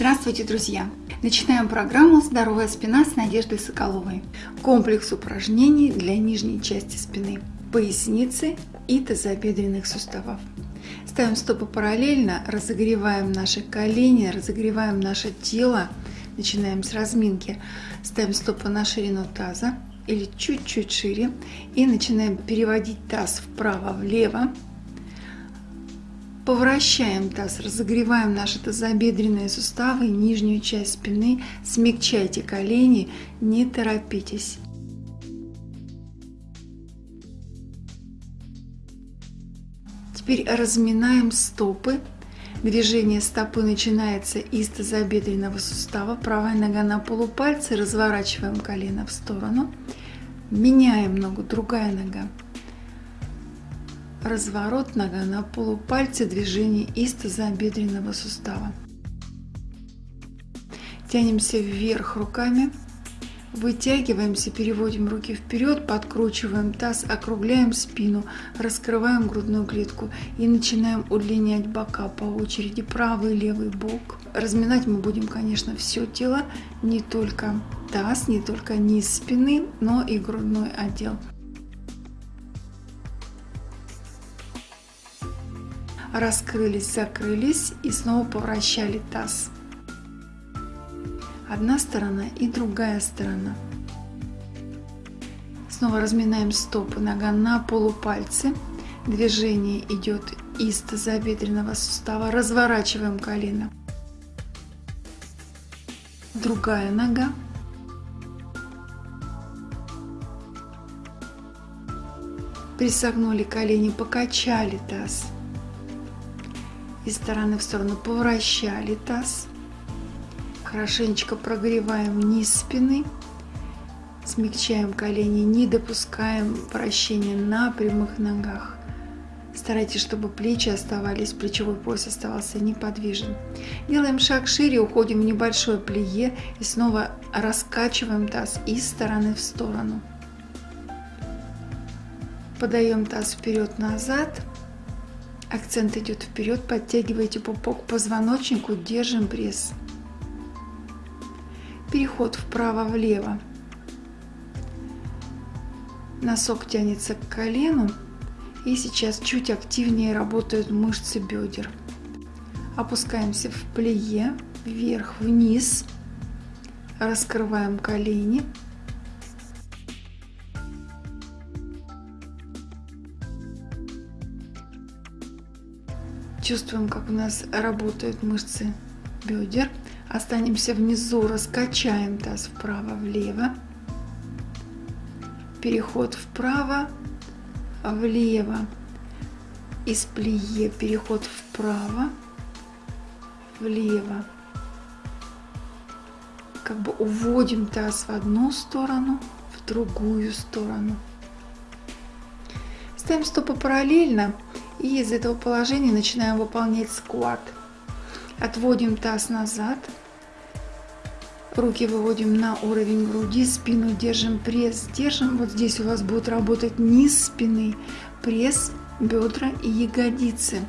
Здравствуйте, друзья! Начинаем программу «Здоровая спина» с Надеждой Соколовой. Комплекс упражнений для нижней части спины, поясницы и тазобедренных суставов. Ставим стопы параллельно, разогреваем наши колени, разогреваем наше тело. Начинаем с разминки. Ставим стопы на ширину таза или чуть-чуть шире и начинаем переводить таз вправо-влево Повращаем таз, разогреваем наши тазобедренные суставы, нижнюю часть спины, смягчайте колени, не торопитесь. Теперь разминаем стопы. Движение стопы начинается из тазобедренного сустава. Правая нога на полупальце, разворачиваем колено в сторону. Меняем ногу, другая нога разворот нога на полупальце движение из тазобедренного сустава. Тянемся вверх руками, вытягиваемся, переводим руки вперед, подкручиваем таз, округляем спину, раскрываем грудную клетку и начинаем удлинять бока по очереди, правый левый бок. Разминать мы будем, конечно, все тело, не только таз, не только низ спины, но и грудной отдел. Раскрылись, закрылись и снова повращали таз. Одна сторона и другая сторона. Снова разминаем стопы, нога на полупальцы. Движение идет из тазобедренного сустава. Разворачиваем колено. Другая нога. Присогнули колени, покачали таз из стороны в сторону повращали таз. Хорошенечко прогреваем низ спины. Смягчаем колени, не допускаем вращения на прямых ногах. Старайтесь, чтобы плечи оставались, плечевой пояс оставался неподвижен. Делаем шаг шире, уходим в небольшое плие и снова раскачиваем таз из стороны в сторону. Подаем таз вперед-назад. Акцент идет вперед, подтягивайте пупок к позвоночнику, держим пресс. Переход вправо-влево. Носок тянется к колену. И сейчас чуть активнее работают мышцы бедер. Опускаемся в плие, вверх-вниз. Раскрываем колени. Чувствуем, как у нас работают мышцы бедер. Останемся внизу, раскачаем таз вправо-влево. Переход вправо, влево. Из плие переход вправо, влево. Как бы уводим таз в одну сторону, в другую сторону. Ставим стопы параллельно и из этого положения начинаем выполнять скват. Отводим таз назад. Руки выводим на уровень груди, спину держим, пресс держим. Вот здесь у вас будет работать низ спины, пресс, бедра и ягодицы.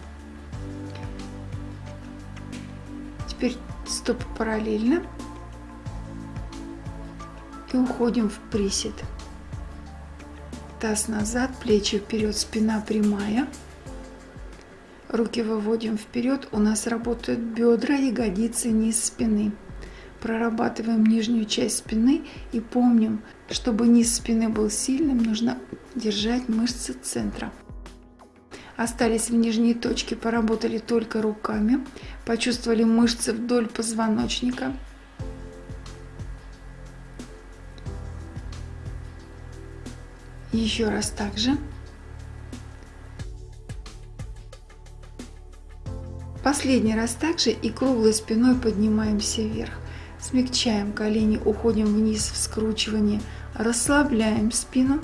Теперь стопы параллельно. И уходим в присед. Таз назад, плечи вперед, спина прямая. Руки выводим вперед, у нас работают бедра, ягодицы, низ спины. Прорабатываем нижнюю часть спины и помним, чтобы низ спины был сильным, нужно держать мышцы центра. Остались в нижней точке, поработали только руками, почувствовали мышцы вдоль позвоночника. Еще раз так же. Последний раз также и круглой спиной поднимаемся вверх. Смягчаем колени, уходим вниз в скручивание, расслабляем спину,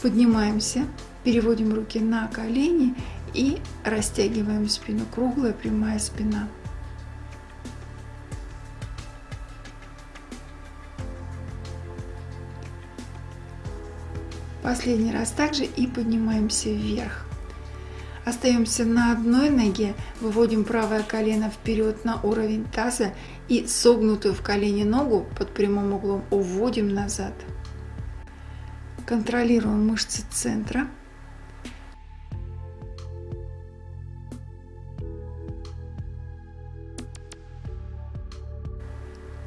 поднимаемся, переводим руки на колени и растягиваем спину. Круглая прямая спина. Последний раз также и поднимаемся вверх. Остаемся на одной ноге, выводим правое колено вперед на уровень таза и согнутую в колене ногу под прямым углом уводим назад. Контролируем мышцы центра.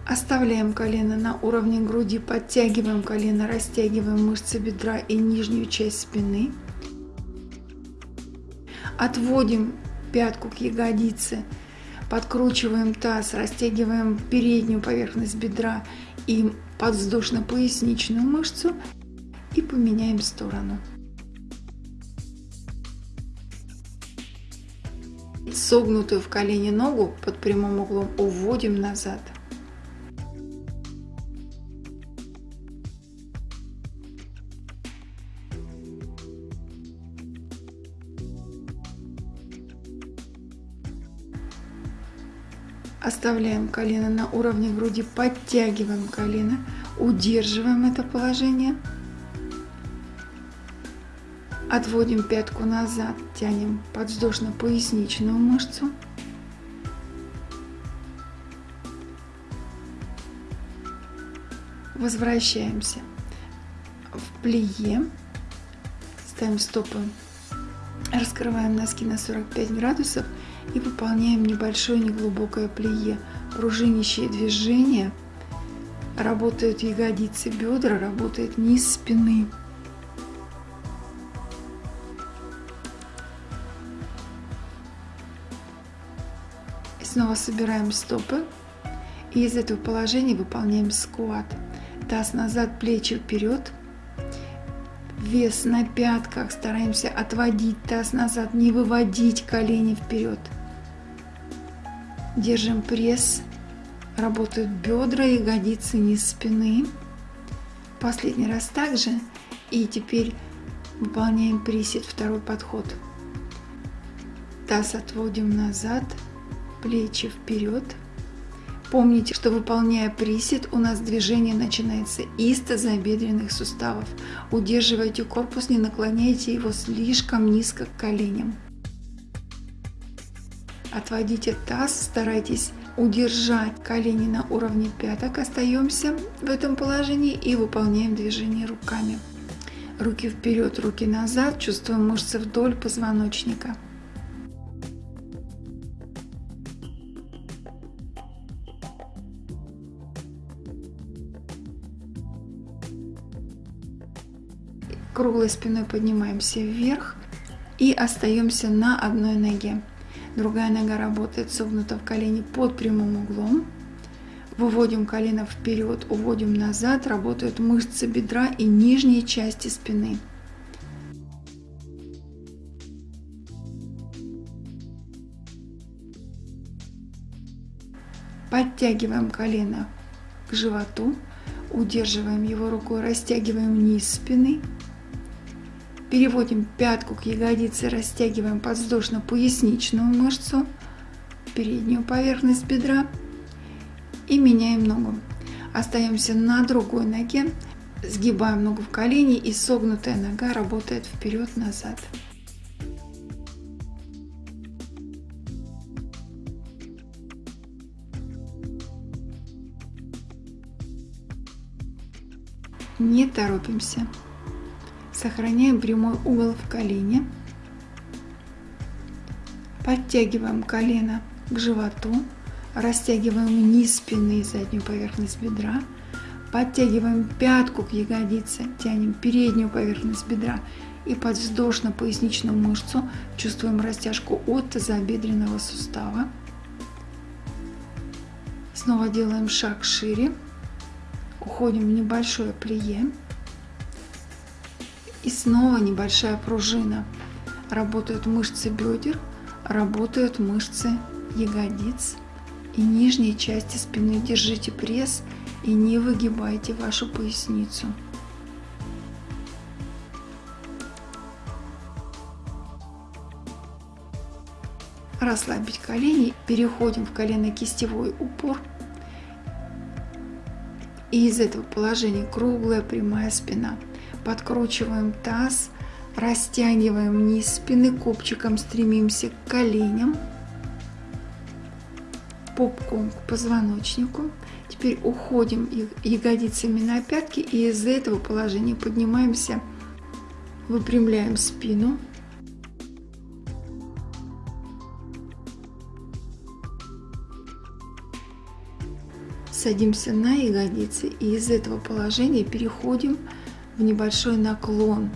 Оставляем колено на уровне груди, подтягиваем колено, растягиваем мышцы бедра и нижнюю часть спины. Отводим пятку к ягодице, подкручиваем таз, растягиваем переднюю поверхность бедра и подвздошно-поясничную мышцу и поменяем сторону. Согнутую в колене ногу под прямым углом уводим назад. Оставляем колено на уровне груди, подтягиваем колено, удерживаем это положение. Отводим пятку назад, тянем подвздошно-поясничную мышцу. Возвращаемся в плие. Ставим стопы, раскрываем носки на 45 градусов и выполняем небольшое неглубокое плие. Пружинящие движения. Работают ягодицы, бедра, работает низ спины. И снова собираем стопы. И из этого положения выполняем скват. Таз назад, плечи вперед вес на пятках, стараемся отводить таз назад, не выводить колени вперед. Держим пресс, работают бедра, ягодицы, низ спины. Последний раз также. И теперь выполняем присед, второй подход. Таз отводим назад, плечи вперед. Помните, что выполняя присед, у нас движение начинается из тазобедренных суставов. Удерживайте корпус, не наклоняйте его слишком низко к коленям. Отводите таз, старайтесь удержать колени на уровне пяток. Остаемся в этом положении и выполняем движение руками. Руки вперед, руки назад, чувствуем мышцы вдоль позвоночника. Круглой спиной поднимаемся вверх и остаемся на одной ноге. Другая нога работает согнута в колени под прямым углом. Выводим колено вперед, уводим назад. Работают мышцы бедра и нижней части спины. Подтягиваем колено к животу, удерживаем его рукой, растягиваем низ спины. Переводим пятку к ягодице, растягиваем подвздошно-поясничную мышцу, переднюю поверхность бедра и меняем ногу. Остаемся на другой ноге, сгибаем ногу в колени и согнутая нога работает вперед-назад. Не торопимся. Сохраняем прямой угол в колене. Подтягиваем колено к животу. Растягиваем низ спины и заднюю поверхность бедра. Подтягиваем пятку к ягодице. Тянем переднюю поверхность бедра и подвздошно-поясничную мышцу. Чувствуем растяжку от тазобедренного сустава. Снова делаем шаг шире. Уходим в небольшое плие. И снова небольшая пружина. Работают мышцы бедер, работают мышцы ягодиц и нижней части спины. Держите пресс и не выгибайте вашу поясницу. Расслабить колени. Переходим в колено-кистевой упор. И из этого положения круглая прямая спина подкручиваем таз, Растягиваем низ спины, копчиком стремимся к коленям, попком к позвоночнику. Теперь уходим ягодицами на пятки и из этого положения поднимаемся, выпрямляем спину. Садимся на ягодицы и из этого положения переходим в небольшой наклон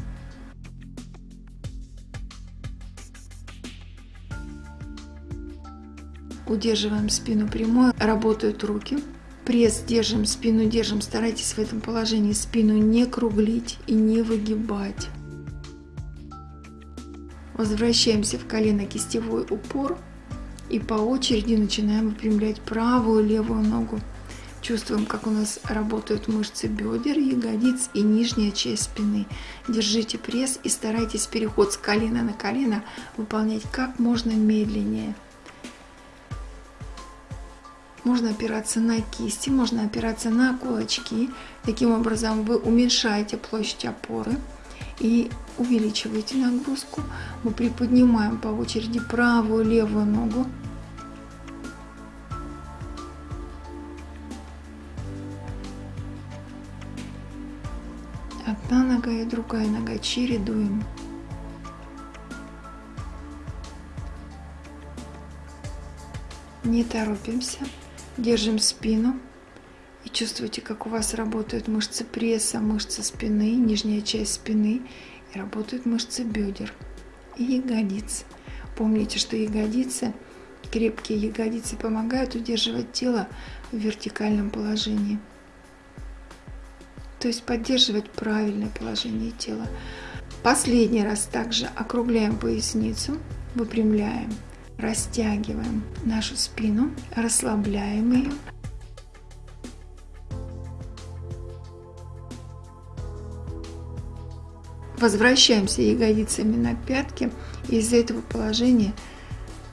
Удерживаем спину прямой, работают руки. Пресс держим, спину держим. Старайтесь в этом положении спину не круглить и не выгибать. Возвращаемся в колено-кистевой упор и по очереди начинаем выпрямлять правую и левую ногу. Чувствуем, как у нас работают мышцы бедер, ягодиц и нижняя часть спины. Держите пресс и старайтесь переход с колена на колено выполнять как можно медленнее. Можно опираться на кисти, можно опираться на кулачки. Таким образом вы уменьшаете площадь опоры и увеличиваете нагрузку. Мы приподнимаем по очереди правую левую ногу. Нога и другая нога чередуем. Не торопимся. Держим спину и чувствуйте, как у вас работают мышцы пресса, мышцы спины, нижняя часть спины и работают мышцы бедер и ягодиц. Помните, что ягодицы, крепкие ягодицы помогают удерживать тело в вертикальном положении. То есть поддерживать правильное положение тела. Последний раз также округляем поясницу, выпрямляем Растягиваем нашу спину, расслабляем ее. Возвращаемся ягодицами на пятки. Из этого положения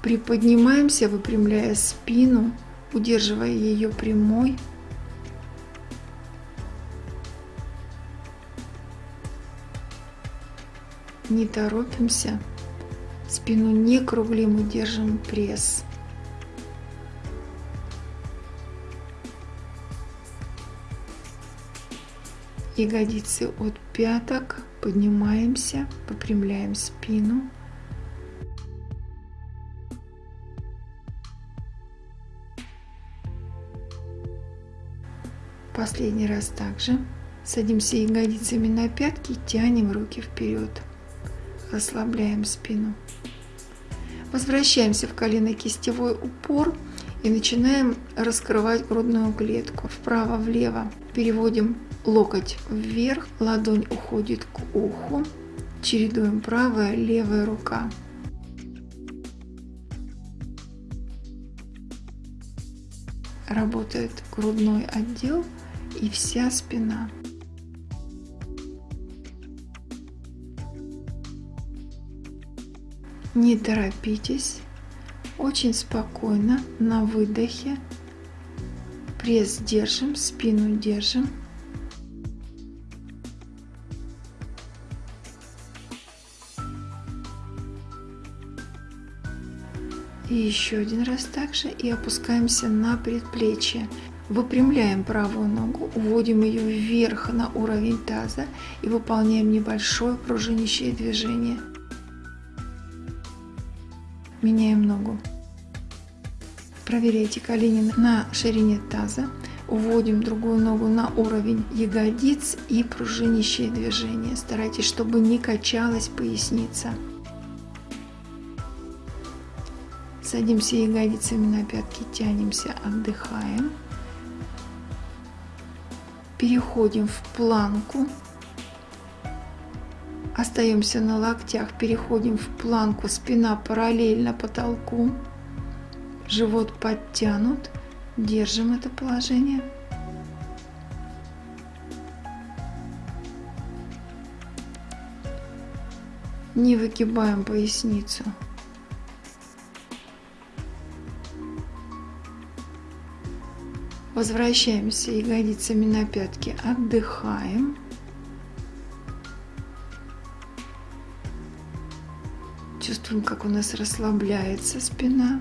приподнимаемся, выпрямляя спину, удерживая ее прямой. Не торопимся. Спину не круглим и держим пресс. Ягодицы от пяток. Поднимаемся, выпрямляем спину. Последний раз также. Садимся ягодицами на пятки, тянем руки вперед. Расслабляем спину. Возвращаемся в колено-кистевой упор и начинаем раскрывать грудную клетку вправо-влево. Переводим локоть вверх, ладонь уходит к уху, чередуем правая, левая рука. Работает грудной отдел и вся спина. Не торопитесь, очень спокойно на выдохе. Пресс держим, спину держим. И еще один раз также и опускаемся на предплечье. Выпрямляем правую ногу, уводим ее вверх на уровень таза и выполняем небольшое пружинящее движение – меняем ногу. Проверяйте колени на ширине таза. Уводим другую ногу на уровень ягодиц и пружинящее движение. Старайтесь, чтобы не качалась поясница. Садимся ягодицами на пятки, тянемся, отдыхаем. Переходим в планку. Остаемся на локтях, переходим в планку, спина параллельно потолку, живот подтянут, держим это положение. Не выгибаем поясницу. Возвращаемся ягодицами на пятки, отдыхаем. Чувствуем, как у нас расслабляется спина.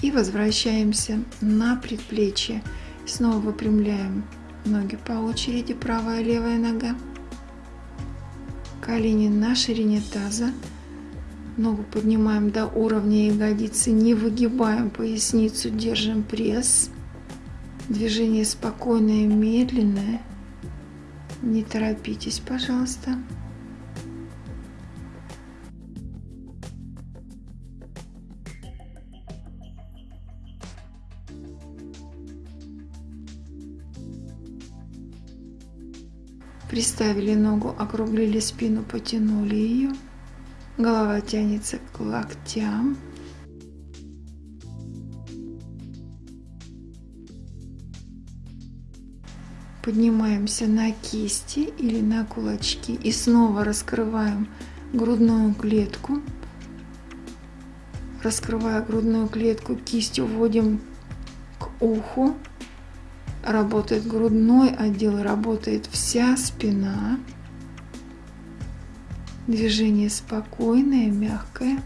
И возвращаемся на предплечье. Снова выпрямляем ноги по очереди, правая и левая нога. Колени на ширине таза. Ногу поднимаем до уровня ягодицы, не выгибаем поясницу, держим пресс. Движение спокойное, медленное. Не торопитесь, пожалуйста. Приставили ногу, округлили спину, потянули ее. Голова тянется к локтям. Поднимаемся на кисти или на кулачки и снова раскрываем грудную клетку. Раскрывая грудную клетку, кистью вводим к уху. Работает грудной отдел, работает вся спина. Движение спокойное, мягкое.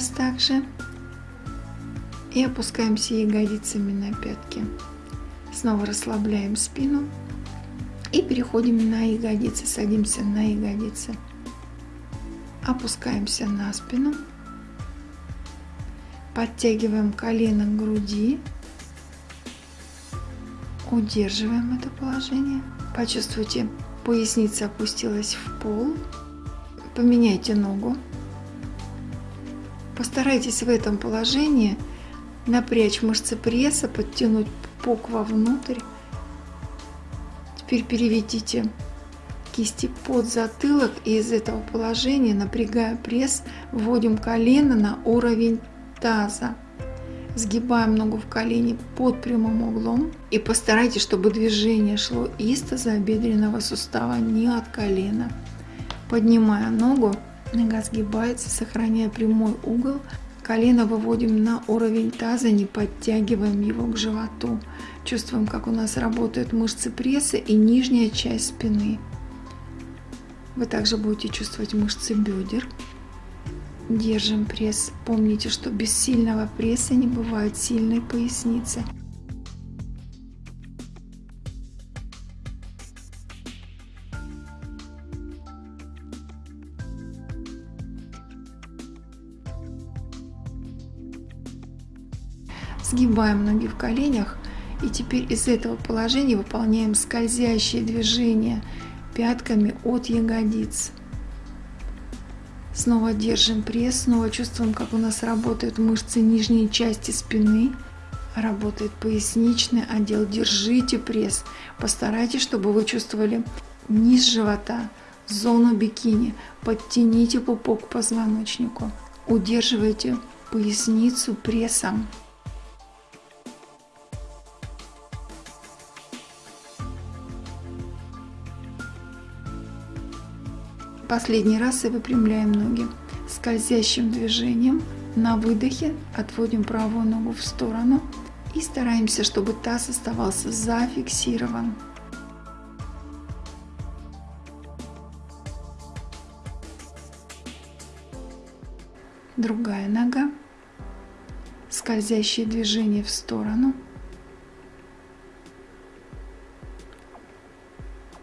Раз также. И опускаемся ягодицами на пятки. Снова расслабляем спину. И переходим на ягодицы. Садимся на ягодицы. Опускаемся на спину. Подтягиваем колено к груди. Удерживаем это положение. Почувствуйте, поясница опустилась в пол. Поменяйте ногу. Постарайтесь в этом положении напрячь мышцы пресса, подтянуть пупок вовнутрь. Теперь переведите кисти под затылок и из этого положения, напрягая пресс, вводим колено на уровень таза. Сгибаем ногу в колени под прямым углом и постарайтесь, чтобы движение шло из тазобедренного сустава, не от колена. Поднимая ногу, нога сгибается, сохраняя прямой угол, Колено выводим на уровень таза, не подтягиваем его к животу. Чувствуем, как у нас работают мышцы пресса и нижняя часть спины. Вы также будете чувствовать мышцы бедер. Держим пресс. Помните, что без сильного пресса не бывает сильной поясницы. Сгибаем ноги в коленях. И теперь из этого положения выполняем скользящие движения пятками от ягодиц. Снова держим пресс, снова чувствуем, как у нас работают мышцы нижней части спины. Работает поясничный отдел. Держите пресс. Постарайтесь, чтобы вы чувствовали низ живота, зону бикини. Подтяните пупок к позвоночнику. Удерживайте поясницу прессом. Последний раз и выпрямляем ноги. Скользящим движением на выдохе отводим правую ногу в сторону и стараемся, чтобы таз оставался зафиксирован. Другая нога. Скользящее движение в сторону.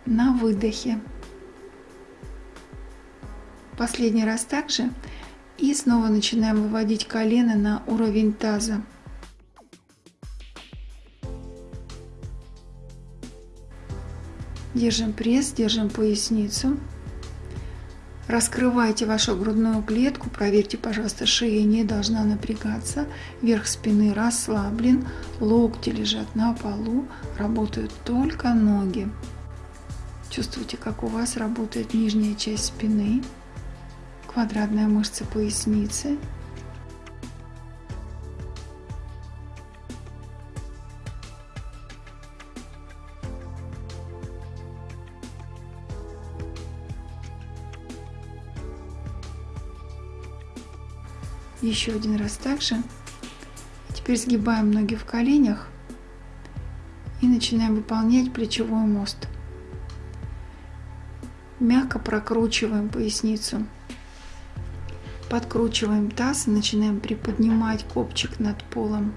На выдохе Последний раз также. И снова начинаем выводить колено на уровень таза. Держим пресс, держим поясницу. Раскрывайте вашу грудную клетку. Проверьте, пожалуйста, шея не должна напрягаться. Верх спины расслаблен. Локти лежат на полу. Работают только ноги. Чувствуйте, как у вас работает нижняя часть спины квадратная мышца поясницы, Еще один раз также. Теперь сгибаем ноги в коленях и начинаем выполнять плечевой мост. Мягко прокручиваем поясницу. Подкручиваем таз и начинаем приподнимать копчик над полом.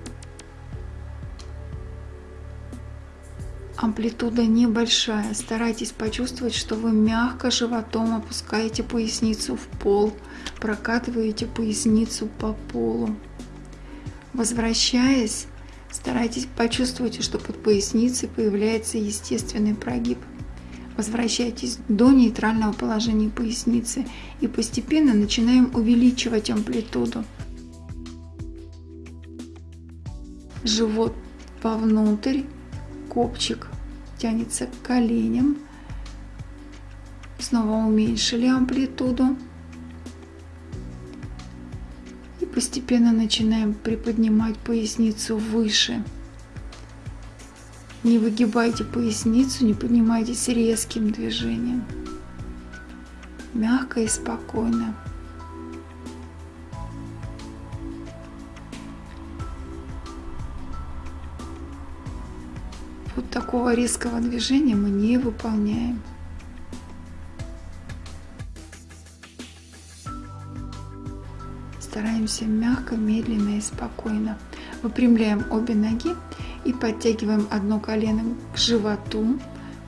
Амплитуда небольшая. Старайтесь почувствовать, что вы мягко животом опускаете поясницу в пол, прокатываете поясницу по полу. Возвращаясь, старайтесь почувствовать, что под поясницей появляется естественный прогиб. Возвращайтесь до нейтрального положения поясницы и постепенно начинаем увеличивать амплитуду. Живот вовнутрь, копчик тянется к коленям. Снова уменьшили амплитуду. И постепенно начинаем приподнимать поясницу выше. Не выгибайте поясницу, не поднимайтесь резким движением. Мягко и спокойно. Вот такого резкого движения мы не выполняем. Стараемся мягко, медленно и спокойно. Выпрямляем обе ноги и подтягиваем одно колено к животу,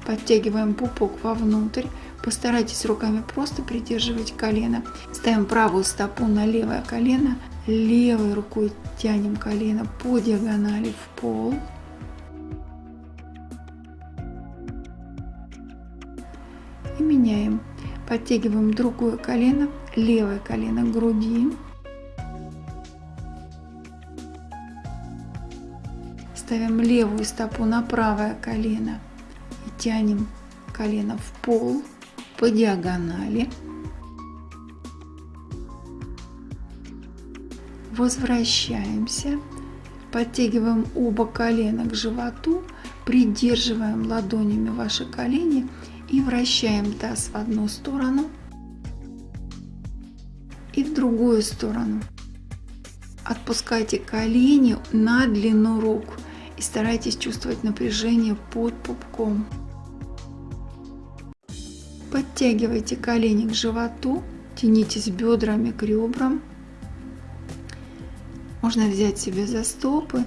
подтягиваем пупок вовнутрь. Постарайтесь руками просто придерживать колено. Ставим правую стопу на левое колено, левой рукой тянем колено по диагонали в пол. И меняем. Подтягиваем другое колено, левое колено к груди. Ставим левую стопу на правое колено и тянем колено в пол по диагонали. Возвращаемся. Подтягиваем оба колена к животу, придерживаем ладонями ваши колени и вращаем таз в одну сторону и в другую сторону. Отпускайте колени на длину рук и старайтесь чувствовать напряжение под пупком. Подтягивайте колени к животу, тянитесь бедрами к ребрам. Можно взять себе за стопы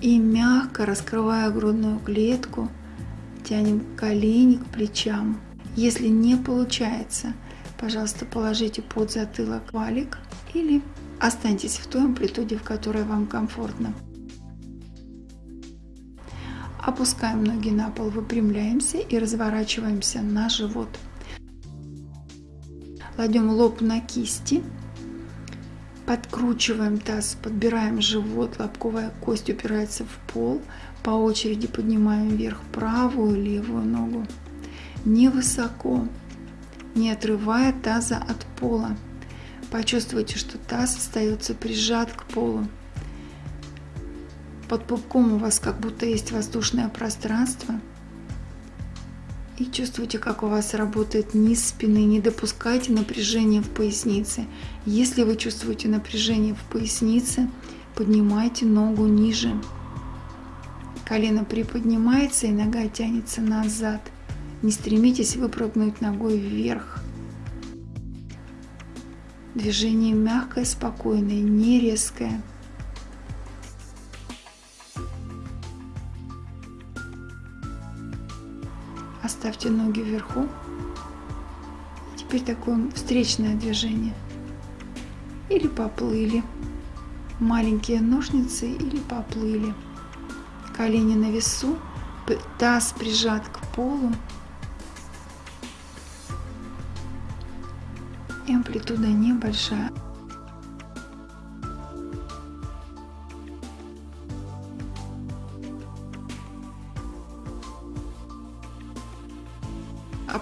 и мягко раскрывая грудную клетку, тянем колени к плечам. Если не получается, пожалуйста, положите под затылок валик или останьтесь в той амплитуде, в которой вам комфортно. Опускаем ноги на пол, выпрямляемся и разворачиваемся на живот. Кладем лоб на кисти, подкручиваем таз, подбираем живот, лобковая кость упирается в пол, по очереди поднимаем вверх правую левую ногу. Невысоко, не отрывая таза от пола. Почувствуйте, что таз остается прижат к полу. Под пупком у вас как будто есть воздушное пространство. И чувствуйте, как у вас работает низ спины. Не допускайте напряжения в пояснице. Если вы чувствуете напряжение в пояснице, поднимайте ногу ниже. Колено приподнимается и нога тянется назад. Не стремитесь выпрыгнуть ногой вверх. Движение мягкое, спокойное, не резкое. Оставьте ноги вверху. Теперь такое встречное движение. Или поплыли. Маленькие ножницы или поплыли. Колени на весу, таз прижат к полу. Амплитуда небольшая.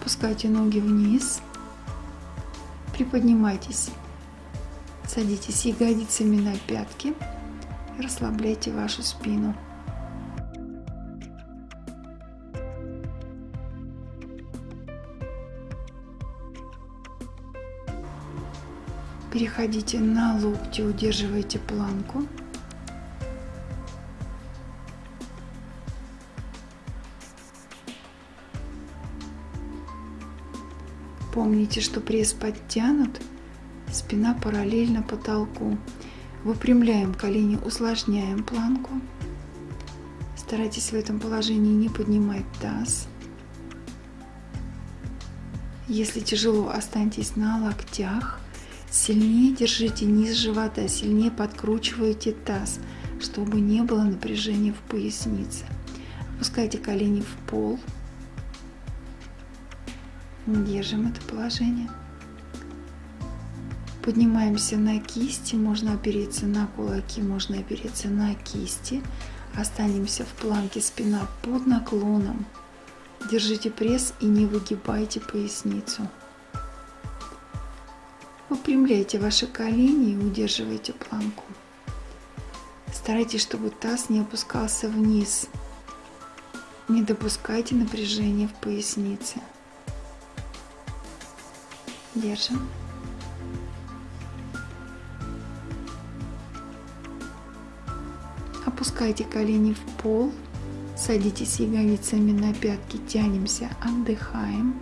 Опускайте ноги вниз. Приподнимайтесь. Садитесь ягодицами на пятки. Расслабляйте вашу спину. Переходите на локти, удерживайте планку. Помните, что пресс подтянут, спина параллельно потолку. Выпрямляем колени, усложняем планку. Старайтесь в этом положении не поднимать таз. Если тяжело, останьтесь на локтях. Сильнее держите низ живота, сильнее подкручивайте таз, чтобы не было напряжения в пояснице. Опускайте колени в пол. Держим это положение. Поднимаемся на кисти, можно опереться на кулаки, можно опереться на кисти. Останемся в планке спина под наклоном. Держите пресс и не выгибайте поясницу. Выпрямляйте ваши колени и удерживайте планку. Старайтесь, чтобы таз не опускался вниз. Не допускайте напряжения в пояснице. Держим. Опускайте колени в пол. Садитесь ягодицами на пятки, тянемся, отдыхаем.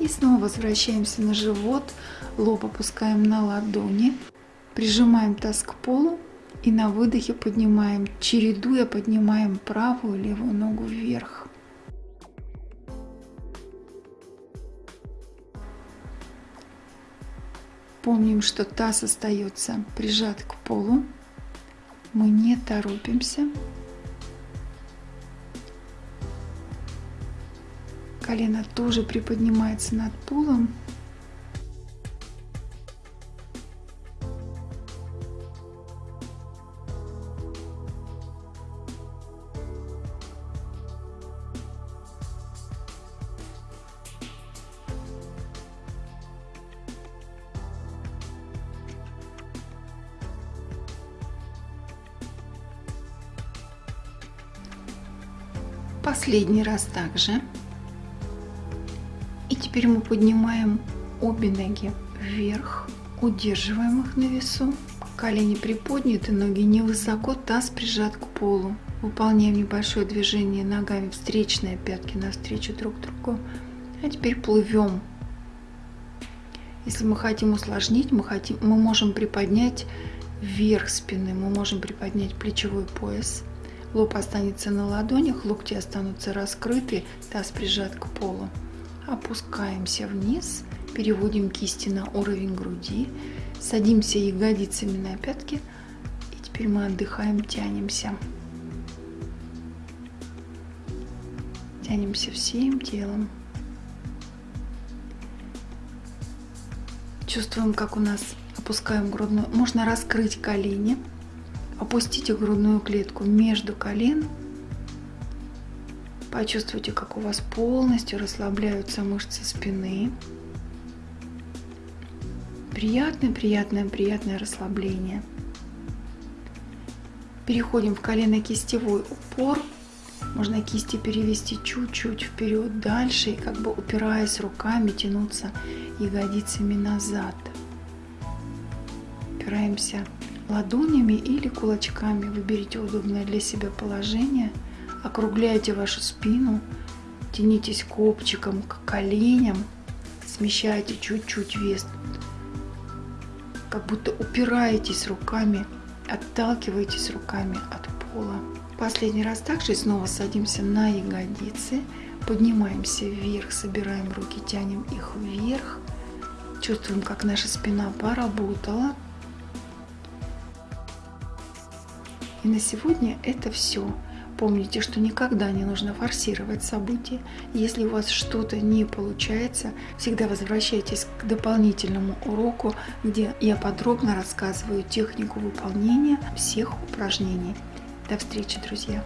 И снова возвращаемся на живот, лоб опускаем на ладони, прижимаем таз к полу и на выдохе поднимаем, чередуя поднимаем правую и левую ногу вверх. Помним, что таз остается прижат к полу. Мы не торопимся. Колено тоже приподнимается над полом. Последний раз также. И теперь мы поднимаем обе ноги вверх, удерживаем их на весу. Колени приподняты, ноги невысоко, таз прижат к полу. Выполняем небольшое движение ногами встречные пятки навстречу друг другу. А теперь плывем. Если мы хотим усложнить, мы, хотим, мы можем приподнять вверх спины, мы можем приподнять плечевой пояс. Лоб останется на ладонях, локти останутся раскрыты, таз прижат к полу. Опускаемся вниз, переводим кисти на уровень груди, садимся ягодицами на пятки и теперь мы отдыхаем, тянемся. Тянемся всем телом. Чувствуем, как у нас опускаем грудную. Можно раскрыть колени Опустите грудную клетку между колен. Почувствуйте, как у вас полностью расслабляются мышцы спины. Приятное, приятное, приятное расслабление. Переходим в колено-кистевой упор. Можно кисти перевести чуть-чуть вперед, дальше, и как бы упираясь руками, тянуться ягодицами назад. Опираемся ладонями или кулачками. Выберите удобное для себя положение. Округляйте вашу спину. Тянитесь копчиком к коленям. Смещайте чуть-чуть вес. Как будто упираетесь руками, отталкиваетесь руками от пола. Последний раз также снова садимся на ягодицы. Поднимаемся вверх, собираем руки, тянем их вверх. Чувствуем, как наша спина поработала. И на сегодня это все. Помните, что никогда не нужно форсировать события. Если у вас что-то не получается, всегда возвращайтесь к дополнительному уроку, где я подробно рассказываю технику выполнения всех упражнений. До встречи, друзья!